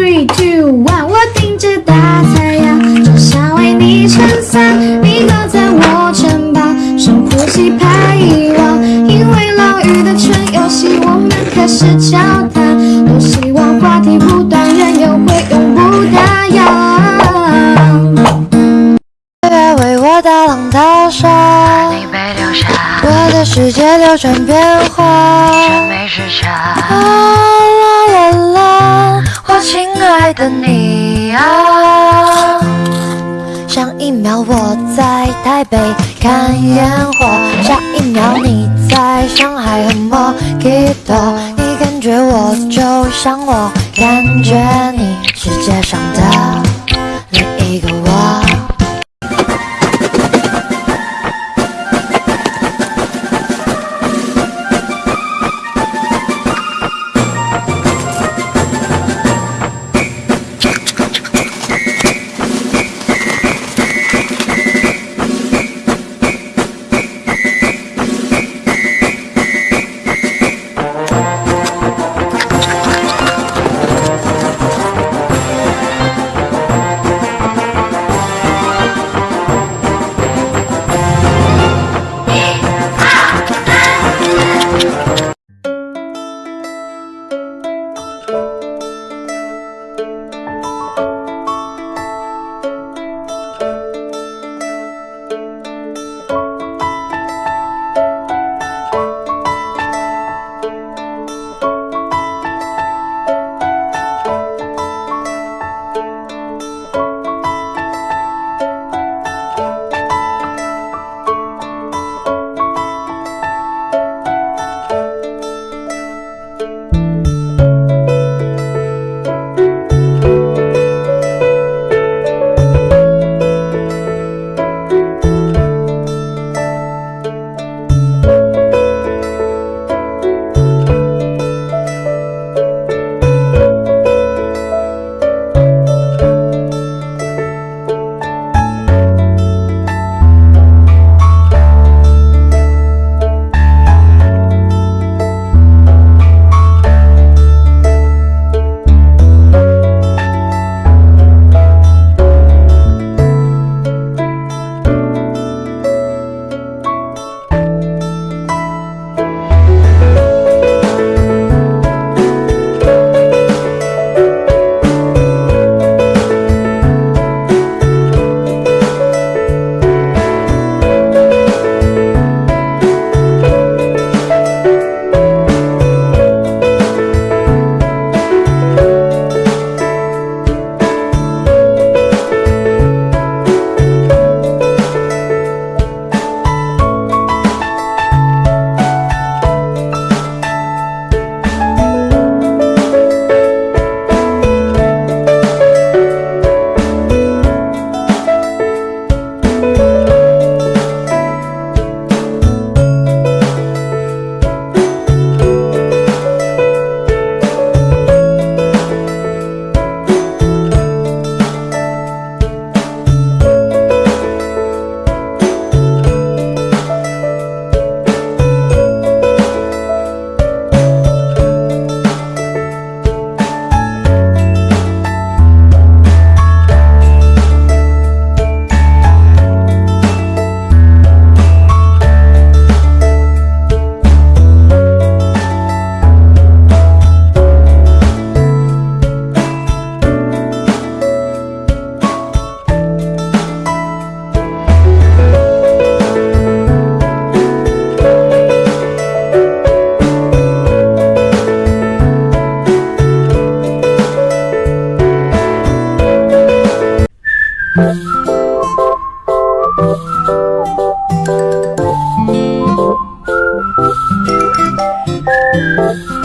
three two one，我顶着大太阳，只想为你撑伞，你靠在我肩膀，深呼吸怕遗忘，因为老雨的春游戏，我们开始交谈，多希望话题不断，人又会永不打烊。月为我大浪淘沙，你被留下，我的世界流转变化。的你啊！上一秒我在台北看烟火，下一秒你在上海喝莫吉托。你感觉我就像我感觉你，世界上的 Thank.